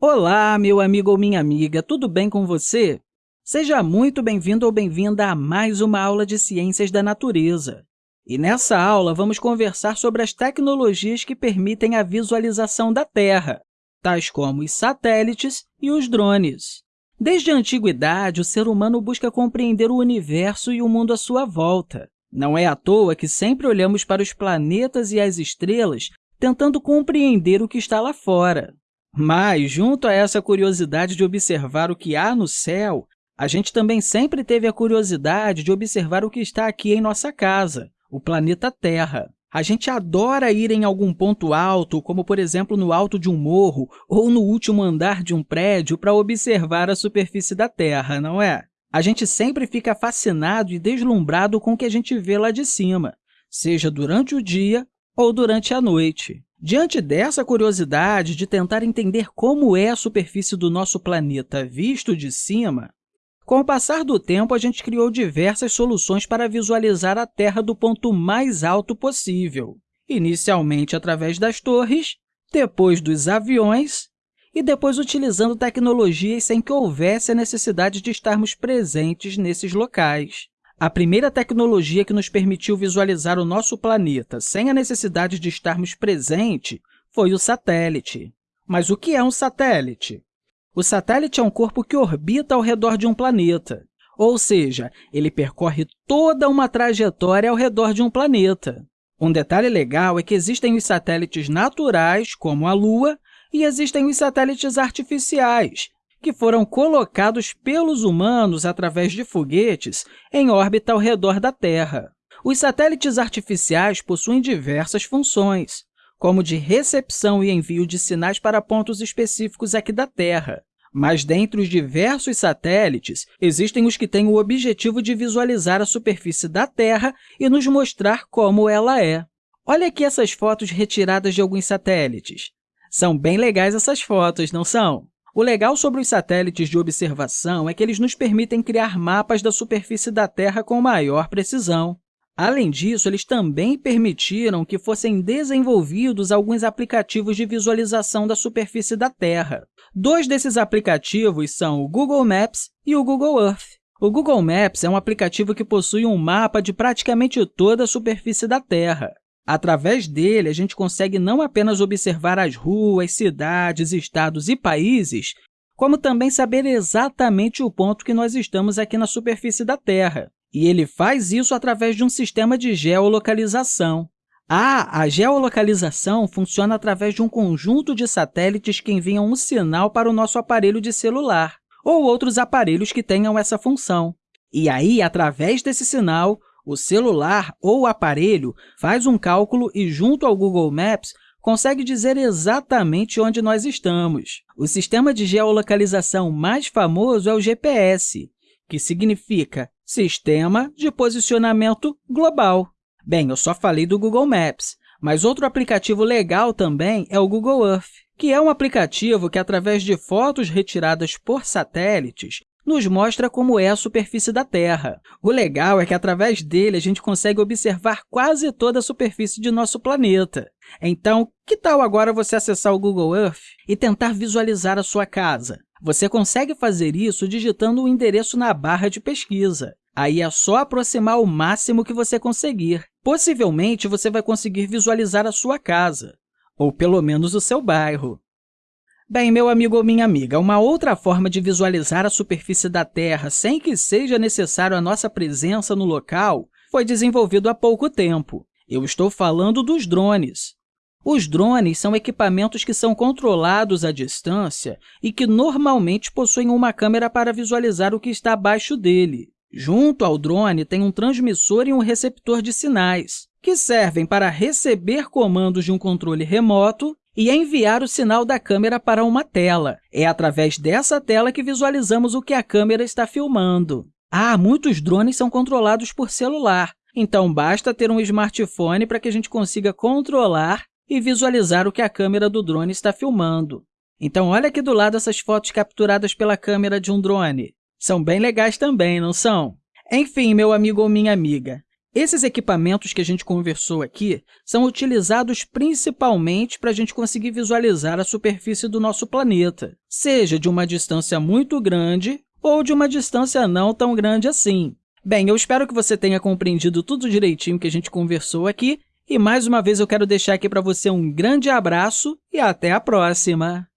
Olá, meu amigo ou minha amiga, tudo bem com você? Seja muito bem-vindo ou bem-vinda a mais uma aula de Ciências da Natureza. E nessa aula, vamos conversar sobre as tecnologias que permitem a visualização da Terra, tais como os satélites e os drones. Desde a antiguidade, o ser humano busca compreender o universo e o mundo à sua volta. Não é à toa que sempre olhamos para os planetas e as estrelas tentando compreender o que está lá fora. Mas, junto a essa curiosidade de observar o que há no céu, a gente também sempre teve a curiosidade de observar o que está aqui em nossa casa, o planeta Terra. A gente adora ir em algum ponto alto, como, por exemplo, no alto de um morro ou no último andar de um prédio, para observar a superfície da Terra, não é? A gente sempre fica fascinado e deslumbrado com o que a gente vê lá de cima, seja durante o dia ou durante a noite. Diante dessa curiosidade de tentar entender como é a superfície do nosso planeta visto de cima, com o passar do tempo, a gente criou diversas soluções para visualizar a Terra do ponto mais alto possível, inicialmente através das torres, depois dos aviões e depois utilizando tecnologias sem que houvesse a necessidade de estarmos presentes nesses locais. A primeira tecnologia que nos permitiu visualizar o nosso planeta sem a necessidade de estarmos presentes foi o satélite. Mas o que é um satélite? O satélite é um corpo que orbita ao redor de um planeta, ou seja, ele percorre toda uma trajetória ao redor de um planeta. Um detalhe legal é que existem os satélites naturais, como a Lua, e existem os satélites artificiais, que foram colocados pelos humanos através de foguetes em órbita ao redor da Terra. Os satélites artificiais possuem diversas funções, como de recepção e envio de sinais para pontos específicos aqui da Terra. Mas, dentre os diversos satélites, existem os que têm o objetivo de visualizar a superfície da Terra e nos mostrar como ela é. Olha aqui essas fotos retiradas de alguns satélites. São bem legais essas fotos, não são? O legal sobre os satélites de observação é que eles nos permitem criar mapas da superfície da Terra com maior precisão. Além disso, eles também permitiram que fossem desenvolvidos alguns aplicativos de visualização da superfície da Terra. Dois desses aplicativos são o Google Maps e o Google Earth. O Google Maps é um aplicativo que possui um mapa de praticamente toda a superfície da Terra. Através dele, a gente consegue não apenas observar as ruas, cidades, estados e países, como também saber exatamente o ponto que nós estamos aqui na superfície da Terra. E ele faz isso através de um sistema de geolocalização. Ah, a geolocalização funciona através de um conjunto de satélites que enviam um sinal para o nosso aparelho de celular ou outros aparelhos que tenham essa função. E aí, através desse sinal, o celular ou o aparelho faz um cálculo e, junto ao Google Maps, consegue dizer exatamente onde nós estamos. O sistema de geolocalização mais famoso é o GPS, que significa Sistema de Posicionamento Global. Bem, eu só falei do Google Maps, mas outro aplicativo legal também é o Google Earth, que é um aplicativo que, através de fotos retiradas por satélites, nos mostra como é a superfície da Terra. O legal é que, através dele, a gente consegue observar quase toda a superfície de nosso planeta. Então, que tal agora você acessar o Google Earth e tentar visualizar a sua casa? Você consegue fazer isso digitando o endereço na barra de pesquisa. Aí é só aproximar o máximo que você conseguir. Possivelmente, você vai conseguir visualizar a sua casa, ou pelo menos o seu bairro. Bem, meu amigo ou minha amiga, uma outra forma de visualizar a superfície da Terra sem que seja necessário a nossa presença no local foi desenvolvido há pouco tempo. Eu estou falando dos drones. Os drones são equipamentos que são controlados à distância e que normalmente possuem uma câmera para visualizar o que está abaixo dele. Junto ao drone tem um transmissor e um receptor de sinais, que servem para receber comandos de um controle remoto e enviar o sinal da câmera para uma tela. É através dessa tela que visualizamos o que a câmera está filmando. Ah, muitos drones são controlados por celular, então basta ter um smartphone para que a gente consiga controlar e visualizar o que a câmera do drone está filmando. Então, olha aqui do lado essas fotos capturadas pela câmera de um drone. São bem legais também, não são? Enfim, meu amigo ou minha amiga, Esses equipamentos que a gente conversou aqui são utilizados principalmente para a gente conseguir visualizar a superfície do nosso planeta, seja de uma distância muito grande ou de uma distância não tão grande assim. Bem, eu espero que você tenha compreendido tudo direitinho que a gente conversou aqui e, mais uma vez, eu quero deixar aqui para você um grande abraço e até a próxima!